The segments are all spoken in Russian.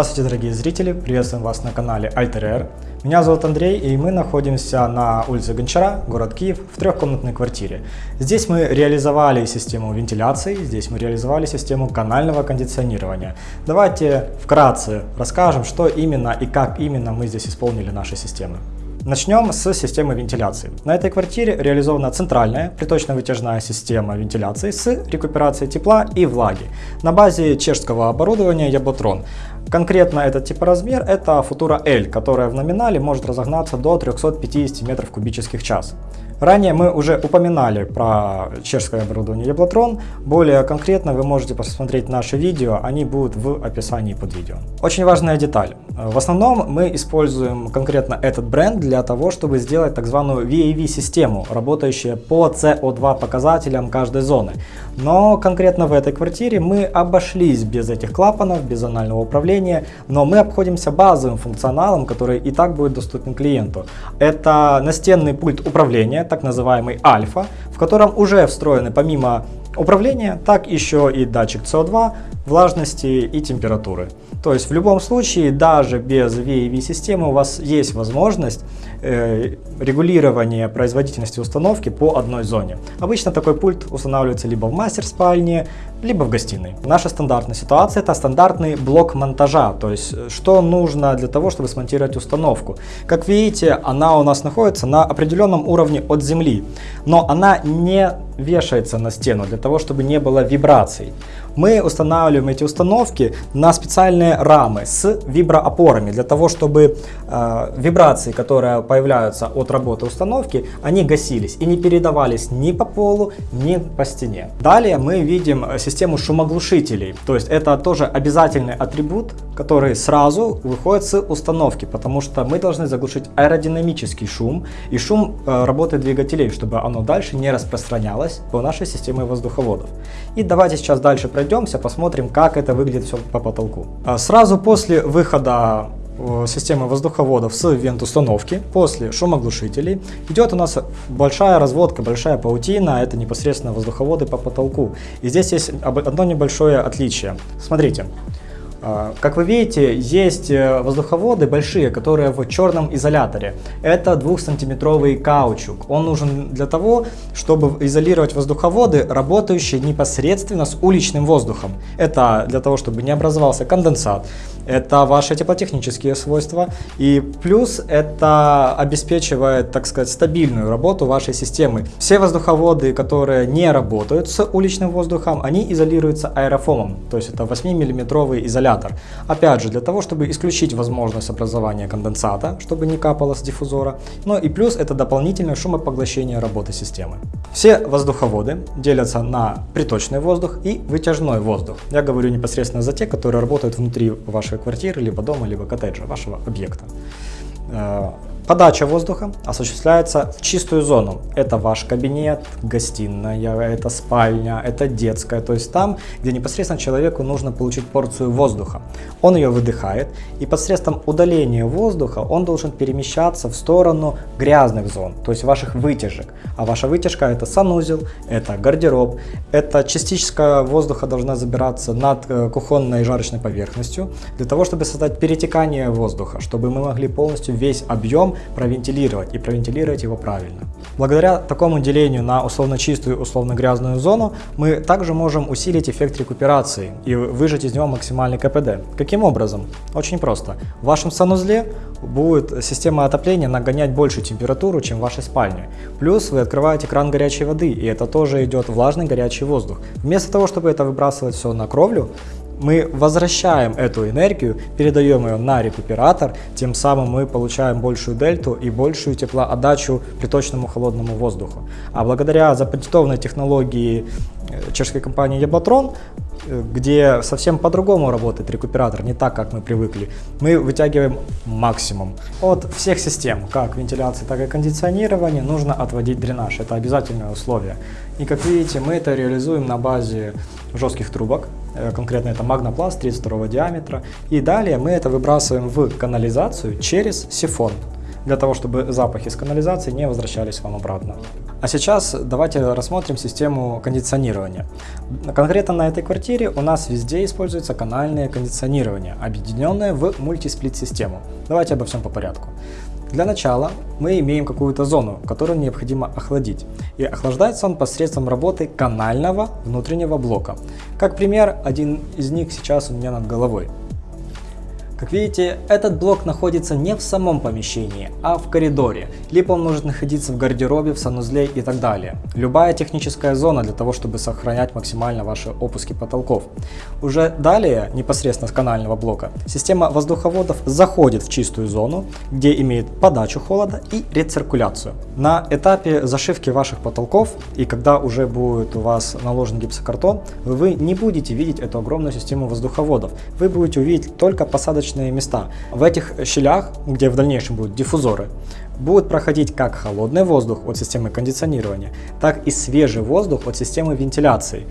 Здравствуйте, дорогие зрители! Приветствуем вас на канале Alter Меня зовут Андрей, и мы находимся на улице Гончара, город Киев, в трехкомнатной квартире. Здесь мы реализовали систему вентиляции, здесь мы реализовали систему канального кондиционирования. Давайте вкратце расскажем, что именно и как именно мы здесь исполнили наши системы. Начнем с системы вентиляции. На этой квартире реализована центральная приточно-вытяжная система вентиляции с рекуперацией тепла и влаги на базе чешского оборудования Яботрон. Конкретно этот типоразмер это Futura L, которая в номинале может разогнаться до 350 метров кубических час. Ранее мы уже упоминали про чешское оборудование Яблотрон. Более конкретно вы можете посмотреть наши видео, они будут в описании под видео. Очень важная деталь. В основном мы используем конкретно этот бренд для того, чтобы сделать так званую VAV-систему, работающую по CO2 показателям каждой зоны. Но конкретно в этой квартире мы обошлись без этих клапанов, без анального управления, но мы обходимся базовым функционалом, который и так будет доступен клиенту. Это настенный пульт управления, так называемый альфа, в котором уже встроены помимо управления, так еще и датчик CO2, влажности и температуры. То есть в любом случае, даже без VAV-системы у вас есть возможность э, регулирования производительности установки по одной зоне. Обычно такой пульт устанавливается либо в мастер-спальне, либо в гостиной. Наша стандартная ситуация это стандартный блок монтажа, то есть э, что нужно для того, чтобы смонтировать установку. Как видите, она у нас находится на определенном уровне от земли, но она не вешается на стену для того, чтобы не было вибраций. Мы устанавливаем эти установки на специальные рамы с виброопорами, для того, чтобы э, вибрации, которые появляются от работы установки, они гасились и не передавались ни по полу, ни по стене. Далее мы видим систему шумоглушителей, то есть это тоже обязательный атрибут, который сразу выходит с установки, потому что мы должны заглушить аэродинамический шум и шум э, работы двигателей, чтобы оно дальше не распространялось по нашей системе воздуховодов. И давайте сейчас дальше пройдемся, посмотрим, как это выглядит все по потолку. А сразу после выхода э, системы воздуховодов с вент-установки, после шумоглушителей, идет у нас большая разводка, большая паутина, это непосредственно воздуховоды по потолку. И здесь есть одно небольшое отличие. Смотрите, как вы видите, есть э, воздуховоды большие, которые в черном изоляторе. Это 2-сантиметровый каучук. Он нужен для того, чтобы изолировать воздуховоды, работающие непосредственно с уличным воздухом. Это для того, чтобы не образовался конденсат, это ваши теплотехнические свойства. И плюс это обеспечивает, так сказать, стабильную работу вашей системы. Все воздуховоды, которые не работают с уличным воздухом, они изолируются аэрофомом. То есть это 8-миллиметровый изолятор. Опять же, для того, чтобы исключить возможность образования конденсата, чтобы не капало с диффузора. Ну и плюс это дополнительное шумопоглощение работы системы. Все воздуховоды делятся на приточный воздух и вытяжной воздух. Я говорю непосредственно за те, которые работают внутри вашей квартиры, либо дома, либо коттеджа, вашего объекта. Подача воздуха осуществляется в чистую зону. Это ваш кабинет, гостиная, это спальня, это детская. То есть там, где непосредственно человеку нужно получить порцию воздуха. Он ее выдыхает и посредством удаления воздуха он должен перемещаться в сторону грязных зон, то есть ваших вытяжек. А ваша вытяжка это санузел, это гардероб, это частичка воздуха должна забираться над э, кухонной жарочной поверхностью для того, чтобы создать перетекание воздуха, чтобы мы могли полностью весь объем провентилировать и провентилировать его правильно. Благодаря такому делению на условно чистую и условно грязную зону мы также можем усилить эффект рекуперации и выжать из него максимальный КПД. Каким образом? Очень просто. В вашем санузле будет система отопления нагонять большую температуру, чем в вашей спальне. Плюс вы открываете кран горячей воды, и это тоже идет влажный горячий воздух. Вместо того, чтобы это выбрасывать все на кровлю, мы возвращаем эту энергию, передаем ее на рекуператор, тем самым мы получаем большую дельту и большую теплоотдачу приточному холодному воздуху. А благодаря запатентованной технологии э, чешской компании Яблотрон, э, где совсем по-другому работает рекуператор, не так, как мы привыкли, мы вытягиваем максимум. От всех систем, как вентиляции, так и кондиционирования, нужно отводить дренаж. Это обязательное условие. И как видите, мы это реализуем на базе жестких трубок, конкретно это магнопласт 32 диаметра. И далее мы это выбрасываем в канализацию через сифон. для того, чтобы запахи с канализации не возвращались вам обратно. А сейчас давайте рассмотрим систему кондиционирования. Конкретно на этой квартире у нас везде используется канальное кондиционирование, объединенное в мультисплит-систему. Давайте обо всем по порядку. Для начала мы имеем какую-то зону, которую необходимо охладить. И охлаждается он посредством работы канального внутреннего блока. Как пример, один из них сейчас у меня над головой. Как видите, этот блок находится не в самом помещении, а в коридоре, либо он может находиться в гардеробе, в санузле и так далее. Любая техническая зона для того, чтобы сохранять максимально ваши опуски потолков. Уже далее, непосредственно с канального блока, система воздуховодов заходит в чистую зону, где имеет подачу холода и рециркуляцию. На этапе зашивки ваших потолков и когда уже будет у вас наложен гипсокартон, вы не будете видеть эту огромную систему воздуховодов. Вы будете увидеть только посадочные посадочные места. В этих щелях, где в дальнейшем будут диффузоры, будет проходить как холодный воздух от системы кондиционирования, так и свежий воздух от системы вентиляции.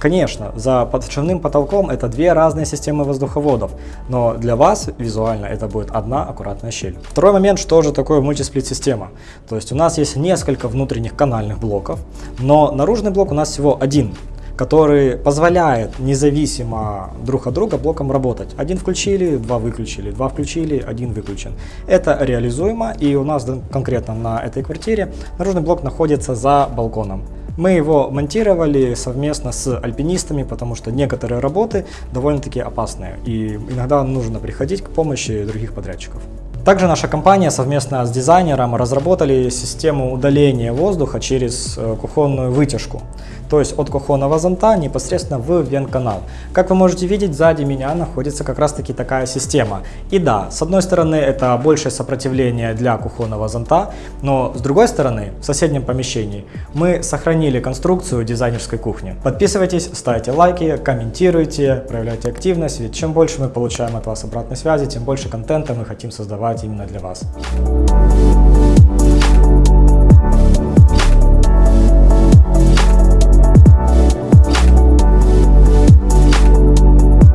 Конечно, за подшивным потолком это две разные системы воздуховодов, но для вас визуально это будет одна аккуратная щель. Второй момент, что же такое мультисплит-система. То есть у нас есть несколько внутренних канальных блоков, но наружный блок у нас всего один который позволяет независимо друг от друга блоком работать. Один включили, два выключили, два включили, один выключен. Это реализуемо и у нас конкретно на этой квартире наружный блок находится за балконом. Мы его монтировали совместно с альпинистами, потому что некоторые работы довольно-таки опасные и иногда нужно приходить к помощи других подрядчиков. Также наша компания совместно с дизайнером разработали систему удаления воздуха через э, кухонную вытяжку то есть от кухонного зонта непосредственно в вент-канал. Как вы можете видеть, сзади меня находится как раз таки такая система. И да, с одной стороны это большее сопротивление для кухонного зонта, но с другой стороны, в соседнем помещении мы сохранили конструкцию дизайнерской кухни. Подписывайтесь, ставьте лайки, комментируйте, проявляйте активность, ведь чем больше мы получаем от вас обратной связи, тем больше контента мы хотим создавать именно для вас.